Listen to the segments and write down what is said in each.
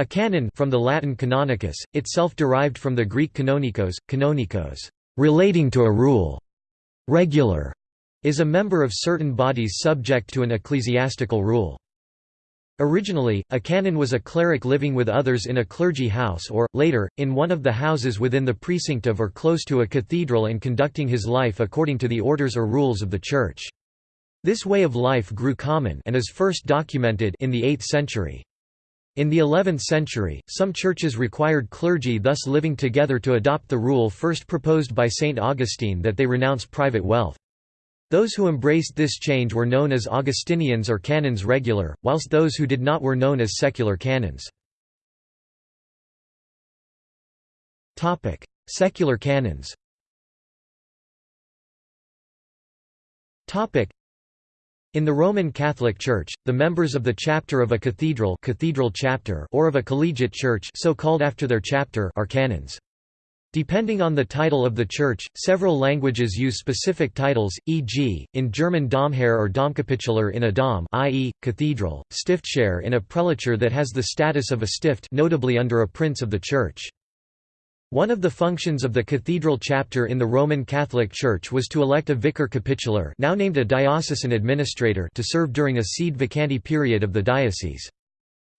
A canon from the Latin canonicus, itself derived from the Greek canonikos, canonikos, relating to a rule, regular, is a member of certain bodies subject to an ecclesiastical rule. Originally, a canon was a cleric living with others in a clergy house or, later, in one of the houses within the precinct of or close to a cathedral and conducting his life according to the orders or rules of the Church. This way of life grew common and is first documented in the 8th century. In the 11th century, some churches required clergy thus living together to adopt the rule first proposed by St. Augustine that they renounce private wealth. Those who embraced this change were known as Augustinians or canons regular, whilst those who did not were known as secular canons. Secular canons in the Roman Catholic Church, the members of the chapter of a cathedral, cathedral chapter or of a collegiate church so called after their chapter are canons. Depending on the title of the church, several languages use specific titles, e.g., in German Domherr or Domkapitular in a dom i.e., cathedral, Stiftsherr in a prelature that has the status of a stift notably under a prince of the church. One of the functions of the cathedral chapter in the Roman Catholic Church was to elect a vicar capitular now named a diocesan administrator to serve during a sede vacante period of the diocese.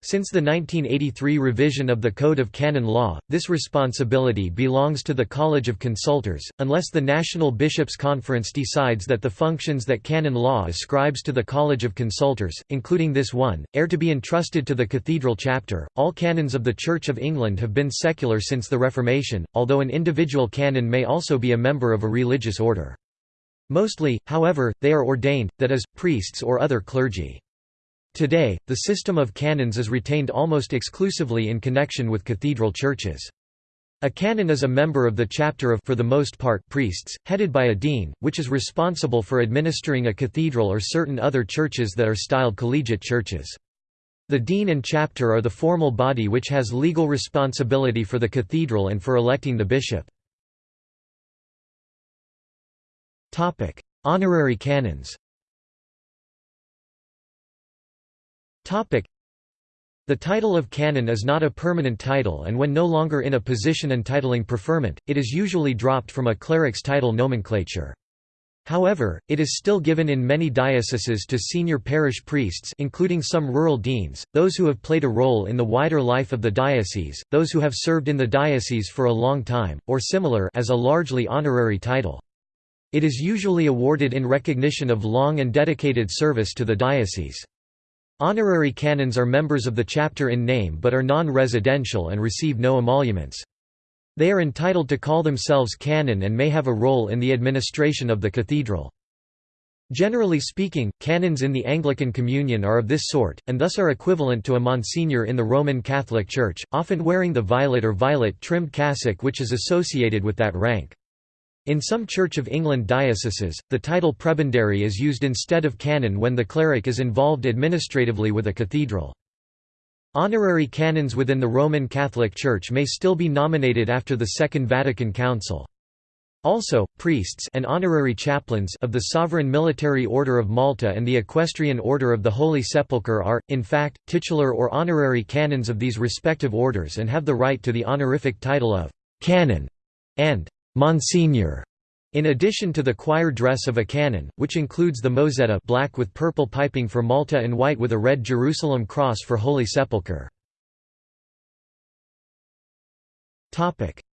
Since the 1983 revision of the Code of Canon Law, this responsibility belongs to the College of Consultors, unless the National Bishops' Conference decides that the functions that canon law ascribes to the College of Consultors, including this one, are to be entrusted to the Cathedral Chapter. All canons of the Church of England have been secular since the Reformation, although an individual canon may also be a member of a religious order. Mostly, however, they are ordained, that is, priests or other clergy. Today, the system of canons is retained almost exclusively in connection with cathedral churches. A canon is a member of the chapter of for the most part priests, headed by a dean, which is responsible for administering a cathedral or certain other churches that are styled collegiate churches. The dean and chapter are the formal body which has legal responsibility for the cathedral and for electing the bishop. Honorary canons The title of canon is not a permanent title and when no longer in a position entitling preferment, it is usually dropped from a cleric's title nomenclature. However, it is still given in many dioceses to senior parish priests including some rural deans, those who have played a role in the wider life of the diocese, those who have served in the diocese for a long time, or similar as a largely honorary title. It is usually awarded in recognition of long and dedicated service to the diocese. Honorary canons are members of the chapter in name but are non-residential and receive no emoluments. They are entitled to call themselves canon and may have a role in the administration of the cathedral. Generally speaking, canons in the Anglican Communion are of this sort, and thus are equivalent to a monsignor in the Roman Catholic Church, often wearing the violet or violet-trimmed cassock which is associated with that rank. In some Church of England dioceses, the title prebendary is used instead of canon when the cleric is involved administratively with a cathedral. Honorary canons within the Roman Catholic Church may still be nominated after the Second Vatican Council. Also, priests and honorary chaplains of the Sovereign Military Order of Malta and the Equestrian Order of the Holy Sepulchre are, in fact, titular or honorary canons of these respective orders and have the right to the honorific title of «canon» and Monsignor, in addition to the choir dress of a canon, which includes the mozzetta black with purple piping for Malta and white with a red Jerusalem cross for Holy Sepulchre.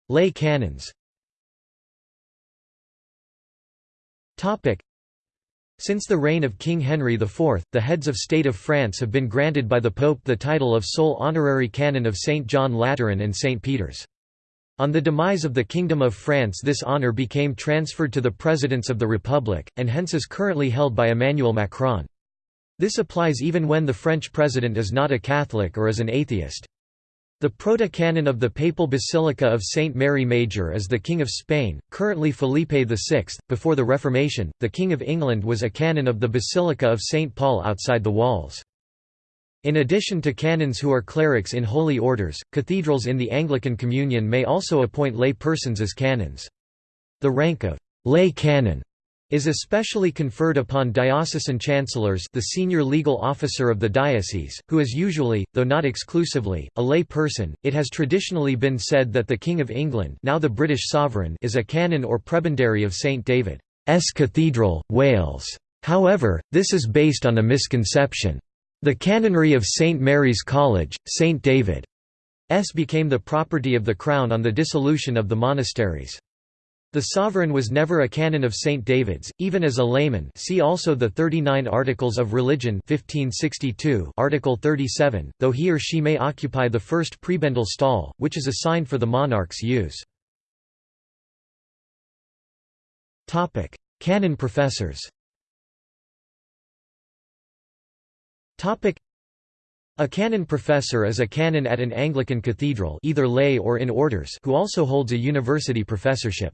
Lay canons since the reign of King Henry IV, the heads of state of France have been granted by the Pope the title of sole honorary canon of St. John Lateran and St. Peter's. On the demise of the Kingdom of France this honour became transferred to the Presidents of the Republic, and hence is currently held by Emmanuel Macron. This applies even when the French president is not a Catholic or is an atheist. The proto-canon of the Papal Basilica of St. Mary Major is the King of Spain, currently Felipe VI. Before the Reformation, the King of England was a canon of the Basilica of St. Paul outside the walls. In addition to canons who are clerics in holy orders, cathedrals in the Anglican Communion may also appoint lay persons as canons. The rank of lay canon is especially conferred upon diocesan chancellors the senior legal officer of the diocese, who is usually, though not exclusively, a lay person. It has traditionally been said that the King of England now the British sovereign is a canon or prebendary of St David's Cathedral, Wales. However, this is based on a misconception. The canonry of St Mary's College, St David's became the property of the Crown on the dissolution of the monasteries. The sovereign was never a canon of St. David's, even as a layman see also the 39 Articles of Religion 1562 Article 37, though he or she may occupy the first prebendal stall, which is assigned for the monarch's use. Canon professors a canon professor is a canon at an Anglican cathedral either lay or in orders who also holds a university professorship.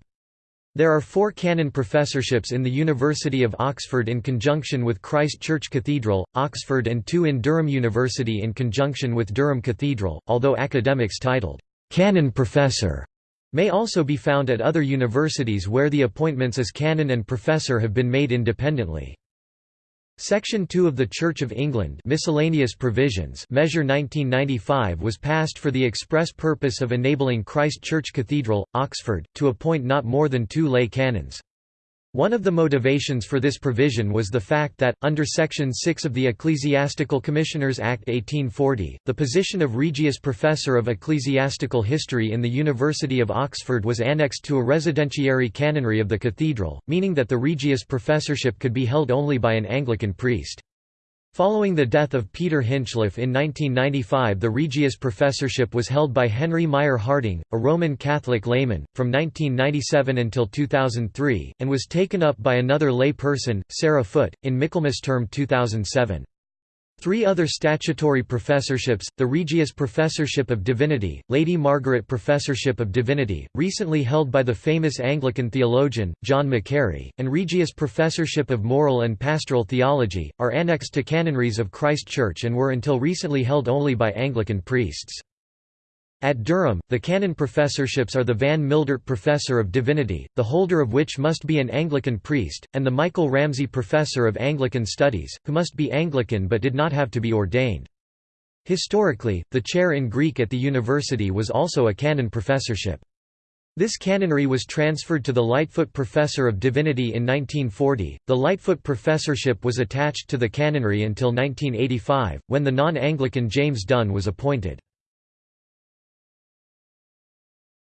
There are four canon professorships in the University of Oxford in conjunction with Christ Church Cathedral, Oxford and two in Durham University in conjunction with Durham Cathedral, although academics titled, "'canon professor' may also be found at other universities where the appointments as canon and professor have been made independently. Section 2 of the Church of England Miscellaneous Provisions Measure 1995 was passed for the express purpose of enabling Christ Church Cathedral, Oxford, to appoint not more than two lay canons. One of the motivations for this provision was the fact that, under Section 6 of the Ecclesiastical Commissioners Act 1840, the position of Regius Professor of Ecclesiastical History in the University of Oxford was annexed to a residentiary canonry of the cathedral, meaning that the Regius Professorship could be held only by an Anglican priest. Following the death of Peter Hinchliffe in 1995 the Regius Professorship was held by Henry Mayr-Harting, a Roman Catholic layman, from 1997 until 2003, and was taken up by another lay person, Sarah Foot, in Michaelmas term 2007. Three other statutory professorships, the Regius Professorship of Divinity, Lady Margaret Professorship of Divinity, recently held by the famous Anglican theologian, John Macquarrie, and Regius Professorship of Moral and Pastoral Theology, are annexed to canonries of Christ Church and were until recently held only by Anglican priests. At Durham, the canon professorships are the Van Mildert Professor of Divinity, the holder of which must be an Anglican priest, and the Michael Ramsey Professor of Anglican Studies, who must be Anglican but did not have to be ordained. Historically, the chair in Greek at the university was also a canon professorship. This canonry was transferred to the Lightfoot Professor of Divinity in 1940. The Lightfoot Professorship was attached to the canonry until 1985, when the non Anglican James Dunn was appointed.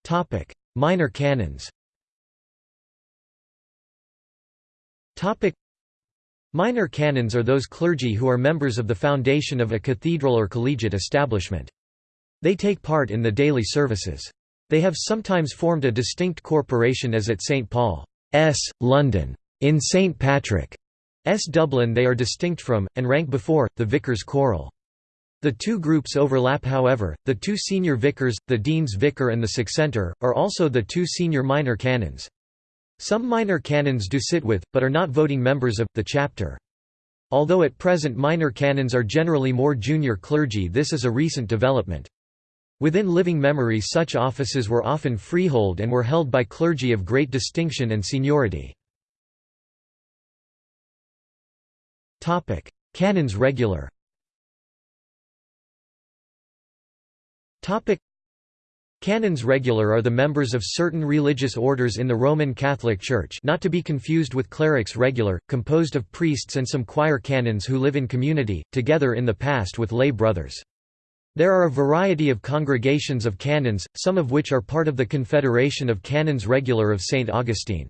Topic: Minor canons. Topic: Minor canons are those clergy who are members of the foundation of a cathedral or collegiate establishment. They take part in the daily services. They have sometimes formed a distinct corporation as at St Paul's, London. In St Patrick's, Dublin they are distinct from, and rank before, the Vicars Choral. The two groups overlap however, the two senior vicars, the dean's vicar and the succentor, are also the two senior minor canons. Some minor canons do sit with, but are not voting members of, the chapter. Although at present minor canons are generally more junior clergy this is a recent development. Within living memory such offices were often freehold and were held by clergy of great distinction and seniority. Canons regular Canons regular are the members of certain religious orders in the Roman Catholic Church not to be confused with clerics regular, composed of priests and some choir canons who live in community, together in the past with lay brothers. There are a variety of congregations of canons, some of which are part of the Confederation of Canons Regular of St. Augustine.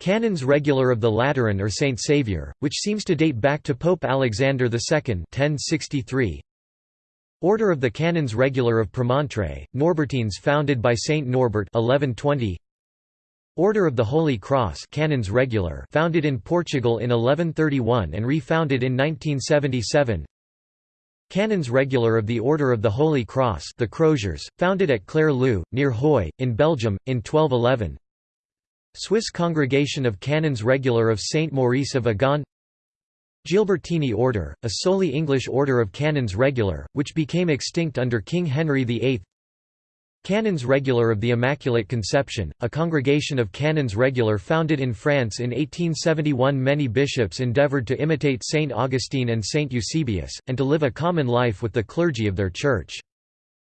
Canons Regular of the Lateran or St. Saviour, which seems to date back to Pope Alexander II 1063, Order of the Canons Regular of Premontre, Norbertines founded by Saint Norbert 1120. Order of the Holy Cross Canons Regular founded in Portugal in 1131 and refounded in 1977. Canons Regular of the Order of the Holy Cross the Croziers, founded at Clairlieu, near Huy, in Belgium, in 1211 Swiss Congregation of Canons Regular of Saint Maurice of Agaune Gilbertini Order, a solely English order of canons regular, which became extinct under King Henry VIII Canons Regular of the Immaculate Conception, a congregation of Canons Regular founded in France in 1871 Many bishops endeavoured to imitate Saint Augustine and Saint Eusebius, and to live a common life with the clergy of their church.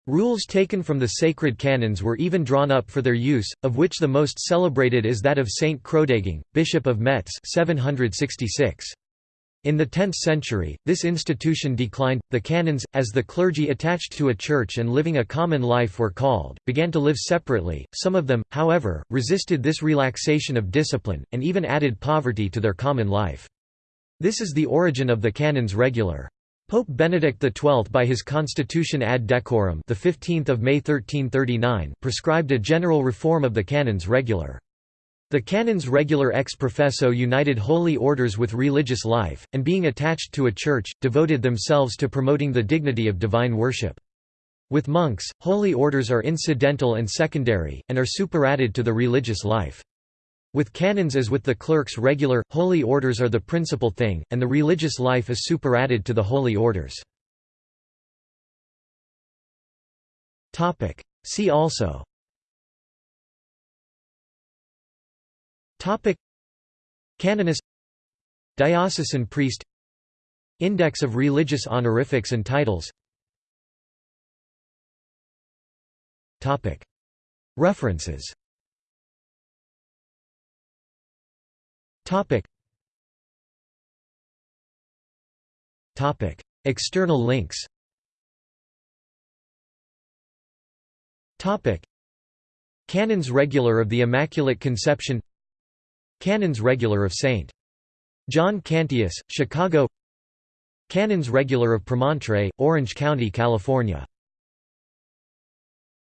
Rules taken from the sacred canons were even drawn up for their use, of which the most celebrated is that of Saint Chrodegang, Bishop of Metz 766. In the 10th century, this institution declined. The canons, as the clergy attached to a church and living a common life were called, began to live separately. Some of them, however, resisted this relaxation of discipline, and even added poverty to their common life. This is the origin of the canons regular. Pope Benedict XII by his Constitution ad decorum the 15th of May 1339 prescribed a general reform of the canons regular. The canons regular ex professo united holy orders with religious life, and being attached to a church, devoted themselves to promoting the dignity of divine worship. With monks, holy orders are incidental and secondary, and are superadded to the religious life. With canons as with the clerks regular, holy orders are the principal thing, and the religious life is superadded to the holy orders. See also Canonist. Diocesan priest. Index of religious honorifics and titles. References. Topic. Topic. External links. Topic. Canons Regular of the Immaculate Conception Canons Regular of St. John Cantius, Chicago Canons Regular of Premontre, Orange County, California